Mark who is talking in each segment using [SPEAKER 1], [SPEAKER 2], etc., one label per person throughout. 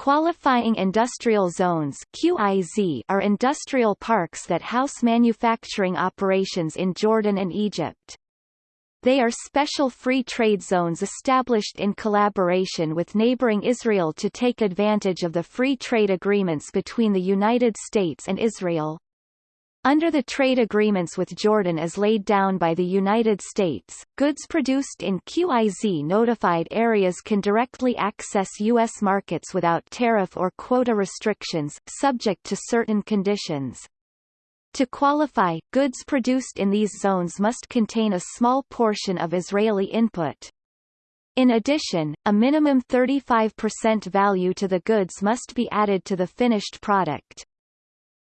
[SPEAKER 1] Qualifying industrial zones QIZ are industrial parks that house manufacturing operations in Jordan and Egypt. They are special free trade zones established in collaboration with neighboring Israel to take advantage of the free trade agreements between the United States and Israel. Under the trade agreements with Jordan as laid down by the United States, goods produced in QIZ notified areas can directly access U.S. markets without tariff or quota restrictions, subject to certain conditions. To qualify, goods produced in these zones must contain a small portion of Israeli input. In addition, a minimum 35% value to the goods must be added to the finished product.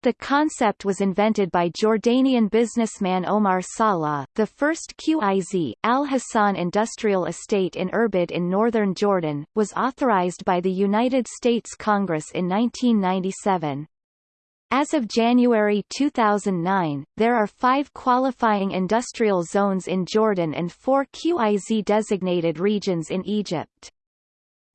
[SPEAKER 1] The concept was invented by Jordanian businessman Omar Salah. The first QIZ, Al Hassan Industrial Estate in Irbid in northern Jordan, was authorized by the United States Congress in 1997. As of January 2009, there are five qualifying industrial zones in Jordan and four QIZ-designated regions in Egypt.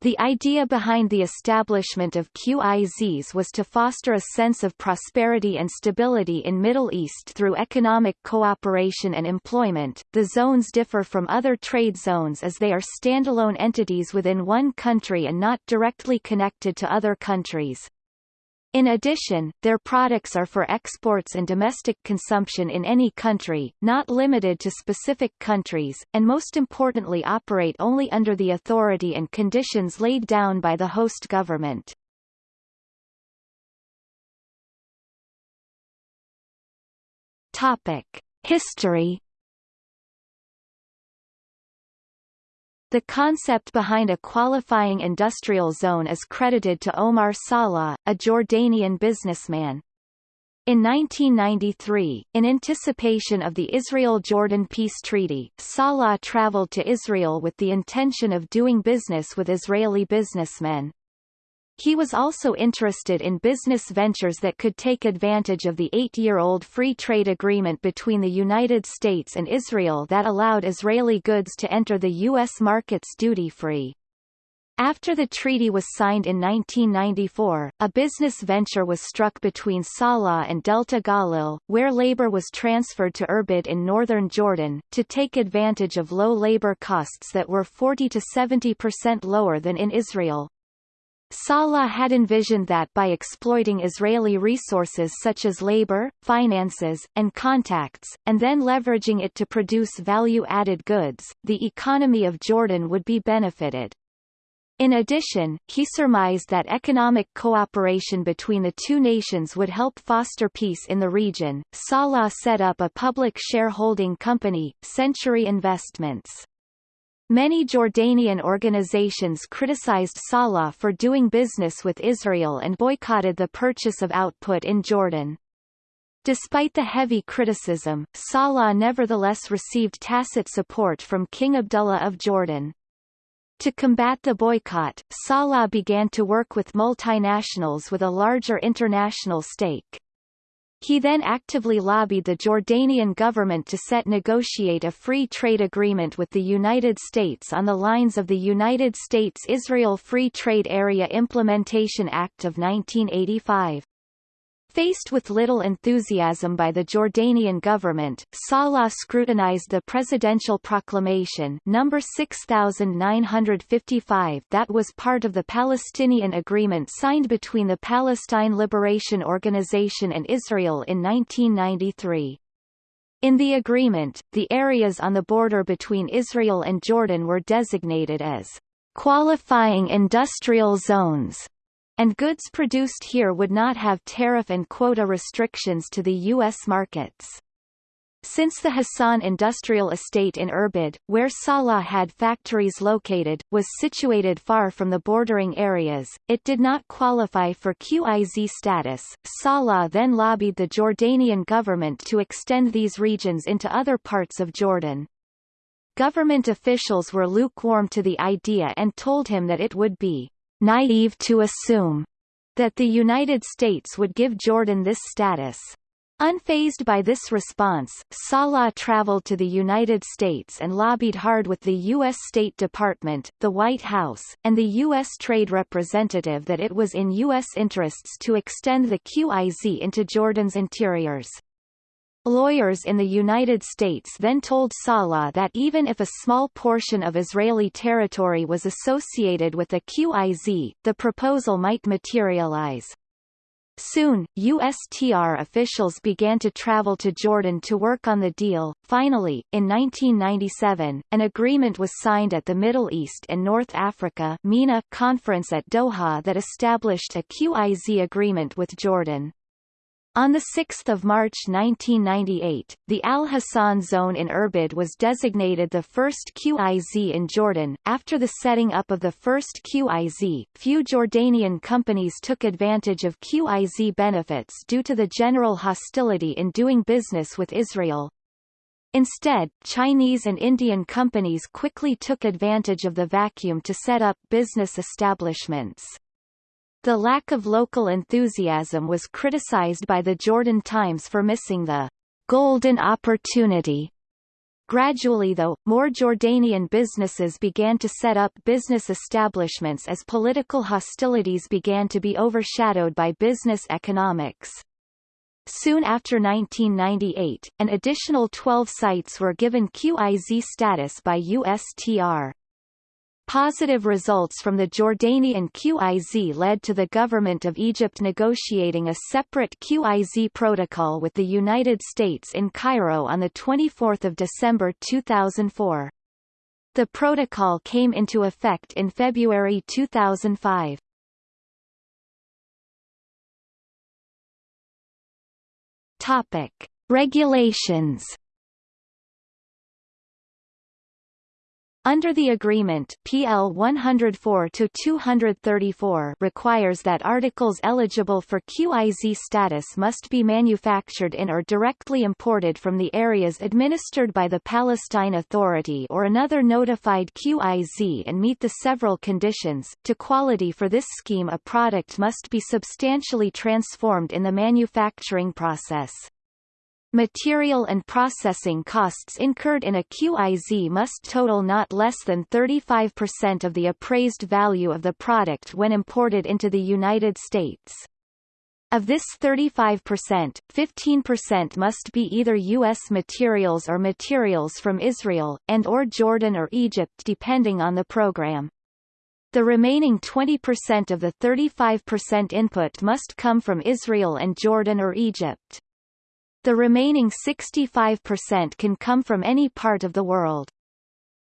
[SPEAKER 1] The idea behind the establishment of QIZs was to foster a sense of prosperity and stability in Middle East through economic cooperation and employment. The zones differ from other trade zones as they are standalone entities within one country and not directly connected to other countries. In addition, their products are for exports and domestic consumption in any country, not limited to specific countries, and most importantly operate only under the authority and conditions laid down by the host government. Topic. History The concept behind a qualifying industrial zone is credited to Omar Salah, a Jordanian businessman. In 1993, in anticipation of the Israel-Jordan peace treaty, Salah traveled to Israel with the intention of doing business with Israeli businessmen. He was also interested in business ventures that could take advantage of the eight-year-old free trade agreement between the United States and Israel that allowed Israeli goods to enter the U.S. markets duty-free. After the treaty was signed in 1994, a business venture was struck between Salah and Delta Galil, where labor was transferred to Irbid in northern Jordan, to take advantage of low labor costs that were 40 to 70% lower than in Israel. Salah had envisioned that by exploiting Israeli resources such as labor, finances, and contacts, and then leveraging it to produce value-added goods, the economy of Jordan would be benefited. In addition, he surmised that economic cooperation between the two nations would help foster peace in the region. Salah set up a public shareholding company, Century Investments. Many Jordanian organizations criticized Salah for doing business with Israel and boycotted the purchase of output in Jordan. Despite the heavy criticism, Salah nevertheless received tacit support from King Abdullah of Jordan. To combat the boycott, Salah began to work with multinationals with a larger international stake. He then actively lobbied the Jordanian government to set negotiate a free trade agreement with the United States on the lines of the United States-Israel Free Trade Area Implementation Act of 1985. Faced with little enthusiasm by the Jordanian government, Salah scrutinized the presidential proclamation number 6955 that was part of the Palestinian agreement signed between the Palestine Liberation Organization and Israel in 1993. In the agreement, the areas on the border between Israel and Jordan were designated as qualifying industrial zones and goods produced here would not have tariff and quota restrictions to the U.S. markets. Since the Hassan Industrial Estate in Irbid, where Salah had factories located, was situated far from the bordering areas, it did not qualify for QIZ status. Salah then lobbied the Jordanian government to extend these regions into other parts of Jordan. Government officials were lukewarm to the idea and told him that it would be naive to assume that the United States would give Jordan this status. Unfazed by this response, Salah traveled to the United States and lobbied hard with the U.S. State Department, the White House, and the U.S. Trade Representative that it was in U.S. interests to extend the QIZ into Jordan's interiors. Lawyers in the United States then told Salah that even if a small portion of Israeli territory was associated with the QIZ, the proposal might materialize. Soon, USTR officials began to travel to Jordan to work on the deal. Finally, in 1997, an agreement was signed at the Middle East and North Africa MENA conference at Doha that established a QIZ agreement with Jordan. On 6 March 1998, the Al Hassan zone in Irbid was designated the first QIZ in Jordan. After the setting up of the first QIZ, few Jordanian companies took advantage of QIZ benefits due to the general hostility in doing business with Israel. Instead, Chinese and Indian companies quickly took advantage of the vacuum to set up business establishments. The lack of local enthusiasm was criticized by the Jordan Times for missing the golden opportunity. Gradually though, more Jordanian businesses began to set up business establishments as political hostilities began to be overshadowed by business economics. Soon after 1998, an additional 12 sites were given QIZ status by USTR. Positive results from the Jordanian QIZ led to the government of Egypt negotiating a separate QIZ protocol with the United States in Cairo on 24 December 2004. The protocol came into effect in February 2005. Topic. Regulations Under the agreement PL 104-234 requires that articles eligible for QIZ status must be manufactured in or directly imported from the areas administered by the Palestine Authority or another notified QIZ and meet the several conditions. To quality for this scheme a product must be substantially transformed in the manufacturing process. Material and processing costs incurred in a QIZ must total not less than 35% of the appraised value of the product when imported into the United States. Of this 35%, 15% must be either U.S. materials or materials from Israel, and or Jordan or Egypt depending on the program. The remaining 20% of the 35% input must come from Israel and Jordan or Egypt. The remaining 65% can come from any part of the world.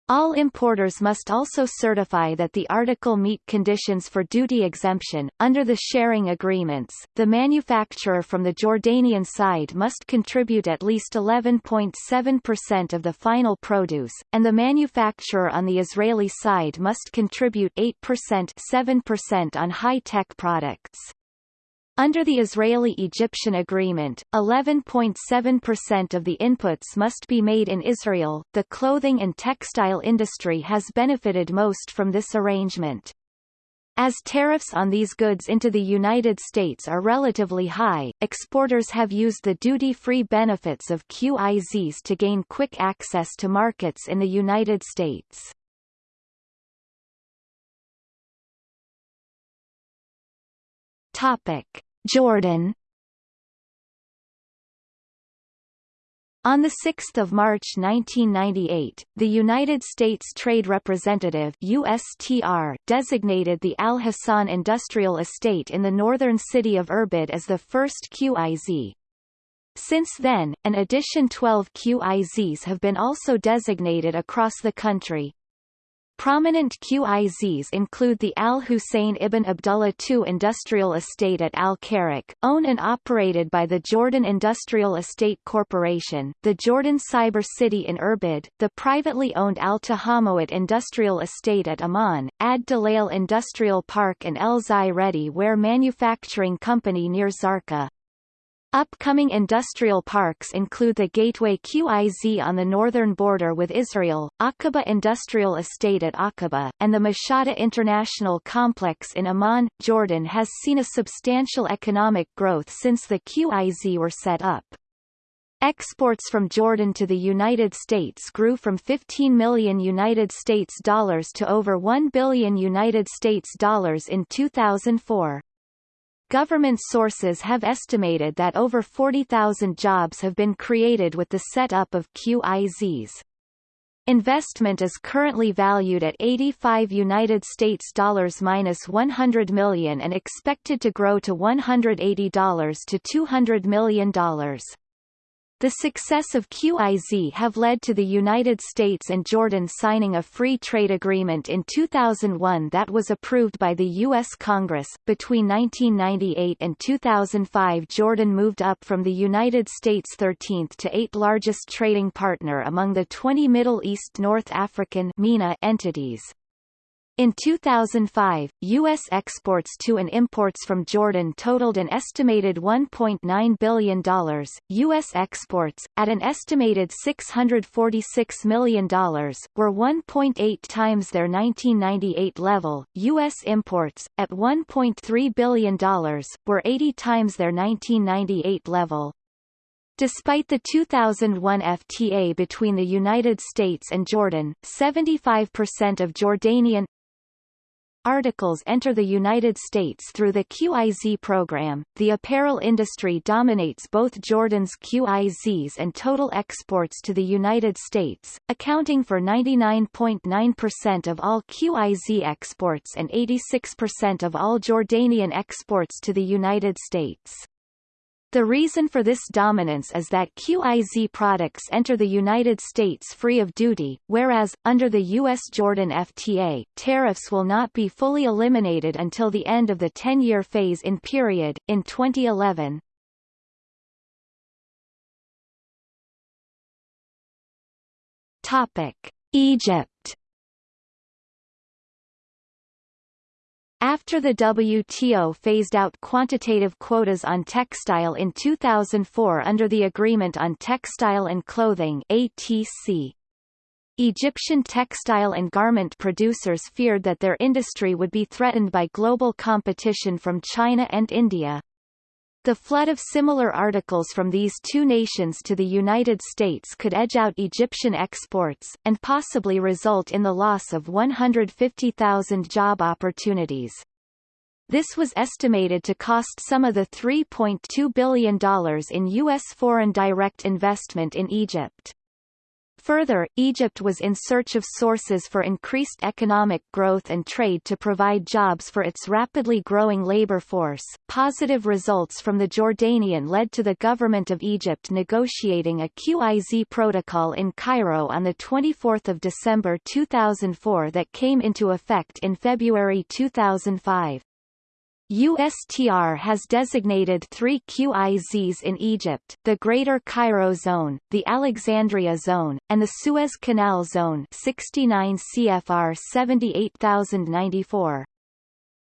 [SPEAKER 1] All importers must also certify that the article meet conditions for duty exemption. Under the sharing agreements, the manufacturer from the Jordanian side must contribute at least 11.7% of the final produce, and the manufacturer on the Israeli side must contribute 8% 7% on high-tech products. Under the Israeli-Egyptian agreement, 11.7% of the inputs must be made in Israel. The clothing and textile industry has benefited most from this arrangement. As tariffs on these goods into the United States are relatively high, exporters have used the duty-free benefits of QIZs to gain quick access to markets in the United States. Topic: Jordan On 6 March 1998, the United States Trade Representative USTR designated the Al Hassan Industrial Estate in the northern city of Irbid as the first QIZ. Since then, an addition 12 QIZs have been also designated across the country. Prominent QIZs include the Al Hussein ibn Abdullah II Industrial Estate at Al Karak, owned and operated by the Jordan Industrial Estate Corporation, the Jordan Cyber City in Irbid, the privately owned Al Tahamawat Industrial Estate at Amman, Ad Dalail Industrial Park and El Zayretti Ware Manufacturing Company near Zarqa. Upcoming industrial parks include the Gateway QIZ on the northern border with Israel, Aqaba Industrial Estate at Aqaba, and the Mashada International Complex in Amman. Jordan has seen a substantial economic growth since the QIZ were set up. Exports from Jordan to the United States grew from 15 million United States dollars to over 1 billion United States dollars in 2004. Government sources have estimated that over 40,000 jobs have been created with the setup of QIZs. Investment is currently valued at 85 United States dollars minus 100 million and expected to grow to 180 dollars to 200 million dollars. The success of QIZ have led to the United States and Jordan signing a free trade agreement in 2001 that was approved by the U.S. Congress. Between 1998 and 2005 Jordan moved up from the United States' 13th to 8th largest trading partner among the 20 Middle East North African MENA entities. In 2005, U.S. exports to and imports from Jordan totaled an estimated $1.9 billion, U.S. exports, at an estimated $646 million, were 1.8 times their 1998 level, U.S. imports, at $1.3 billion, were 80 times their 1998 level. Despite the 2001 FTA between the United States and Jordan, 75% of Jordanian articles enter the United States through the QIZ program. The apparel industry dominates both Jordan's QIZs and total exports to the United States, accounting for 99.9% of all QIZ exports and 86% of all Jordanian exports to the United States. The reason for this dominance is that QIZ products enter the United States free of duty, whereas, under the U.S.-Jordan FTA, tariffs will not be fully eliminated until the end of the 10-year phase-in period, in 2011. Topic. Egypt After the WTO phased out quantitative quotas on textile in 2004 under the Agreement on Textile and Clothing ATC, Egyptian textile and garment producers feared that their industry would be threatened by global competition from China and India. The flood of similar articles from these two nations to the United States could edge out Egyptian exports, and possibly result in the loss of 150,000 job opportunities. This was estimated to cost some of the $3.2 billion in U.S. foreign direct investment in Egypt. Further, Egypt was in search of sources for increased economic growth and trade to provide jobs for its rapidly growing labor force. Positive results from the Jordanian led to the government of Egypt negotiating a QIZ protocol in Cairo on the 24th of December 2004 that came into effect in February 2005. USTR has designated three QIZs in Egypt, the Greater Cairo Zone, the Alexandria Zone, and the Suez Canal Zone 69 CFR 78094.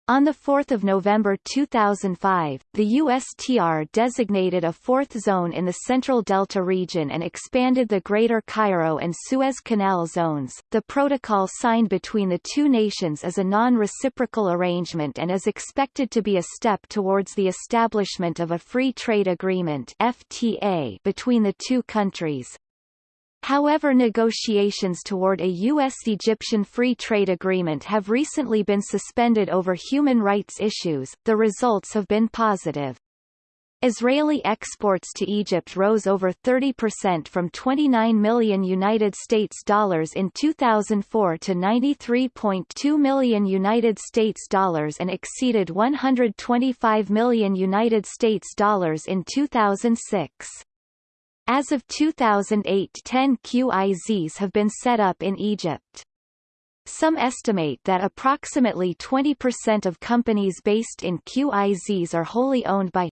[SPEAKER 1] On 4 November 2005, the USTR designated a fourth zone in the Central Delta region and expanded the Greater Cairo and Suez Canal zones. The protocol signed between the two nations is a non-reciprocal arrangement and is expected to be a step towards the establishment of a free trade agreement (FTA) between the two countries. However negotiations toward a U.S.-Egyptian free trade agreement have recently been suspended over human rights issues, the results have been positive. Israeli exports to Egypt rose over 30% from 29 million United States dollars in 2004 to 93.2 million United States dollars and exceeded 125 million United States dollars in 2006. As of 2008 10 QIZs have been set up in Egypt. Some estimate that approximately 20% of companies based in QIZs are wholly owned by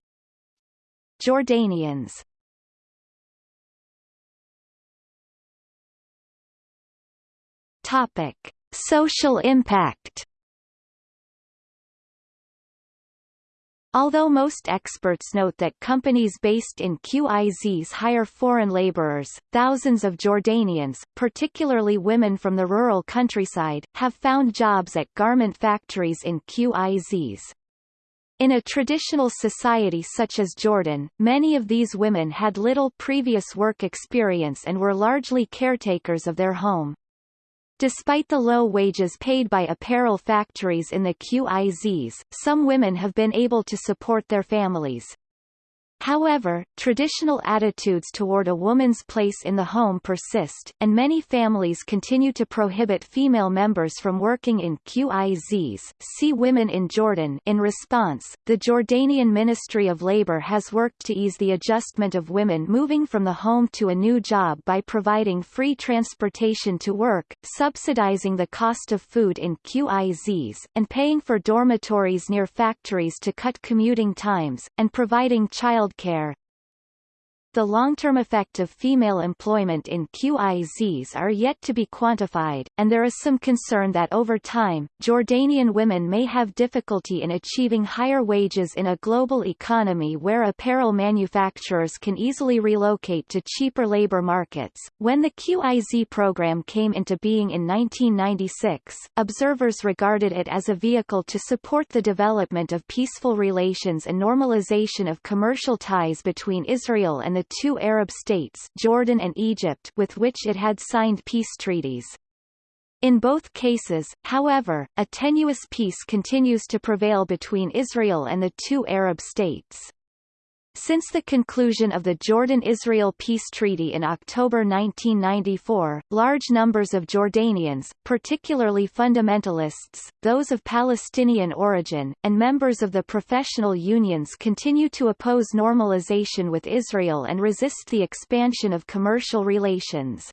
[SPEAKER 1] Jordanians. Topic: Social impact Although most experts note that companies based in QIZs hire foreign laborers, thousands of Jordanians, particularly women from the rural countryside, have found jobs at garment factories in QIZs. In a traditional society such as Jordan, many of these women had little previous work experience and were largely caretakers of their home. Despite the low wages paid by apparel factories in the QIZs, some women have been able to support their families. However, traditional attitudes toward a woman's place in the home persist, and many families continue to prohibit female members from working in QIZs. See Women in Jordan. In response, the Jordanian Ministry of Labor has worked to ease the adjustment of women moving from the home to a new job by providing free transportation to work, subsidizing the cost of food in QIZs, and paying for dormitories near factories to cut commuting times, and providing child childcare, the long-term effect of female employment in QIZs are yet to be quantified, and there is some concern that over time, Jordanian women may have difficulty in achieving higher wages in a global economy where apparel manufacturers can easily relocate to cheaper labor markets. When the QIZ program came into being in 1996, observers regarded it as a vehicle to support the development of peaceful relations and normalization of commercial ties between Israel and the the two Arab states Jordan and Egypt with which it had signed peace treaties. In both cases, however, a tenuous peace continues to prevail between Israel and the two Arab states. Since the conclusion of the Jordan-Israel Peace Treaty in October 1994, large numbers of Jordanians, particularly fundamentalists, those of Palestinian origin, and members of the professional unions continue to oppose normalization with Israel and resist the expansion of commercial relations.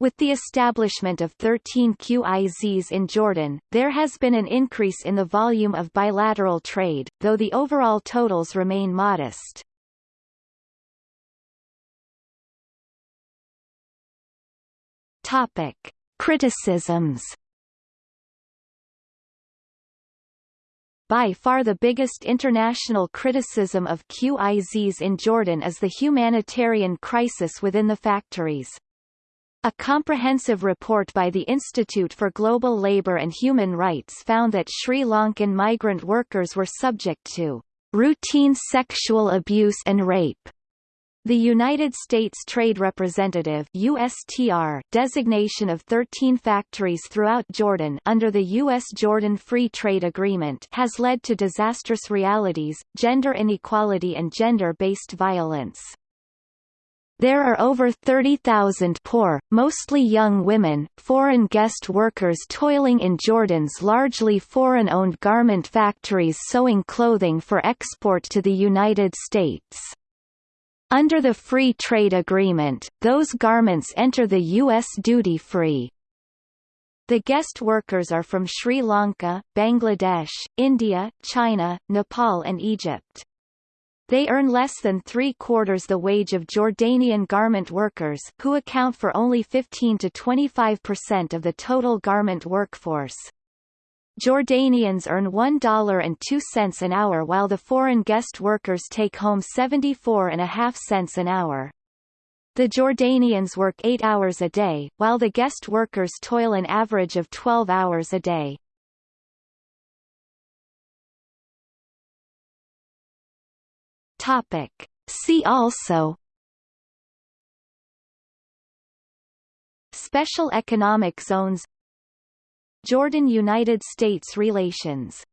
[SPEAKER 1] With the establishment of 13 QIZs in Jordan, there has been an increase in the volume of bilateral trade, though the overall totals remain modest. Topic. Criticisms By far the biggest international criticism of QIZs in Jordan is the humanitarian crisis within the factories. A comprehensive report by the Institute for Global Labour and Human Rights found that Sri Lankan migrant workers were subject to routine sexual abuse and rape. The United States Trade Representative USTR designation of 13 factories throughout Jordan under the U.S.-Jordan Free Trade Agreement has led to disastrous realities, gender inequality and gender-based violence. There are over 30,000 poor, mostly young women, foreign guest workers toiling in Jordan's largely foreign-owned garment factories sewing clothing for export to the United States. Under the Free Trade Agreement, those garments enter the U.S. duty-free. The guest workers are from Sri Lanka, Bangladesh, India, China, Nepal and Egypt. They earn less than three-quarters the wage of Jordanian garment workers who account for only 15 to 25% of the total garment workforce. Jordanians earn $1.02 an hour while the foreign guest workers take home 74.5 cents an hour. The Jordanians work 8 hours a day, while the guest workers toil an average of 12 hours a day. Topic. See also Special economic zones Jordan–United States relations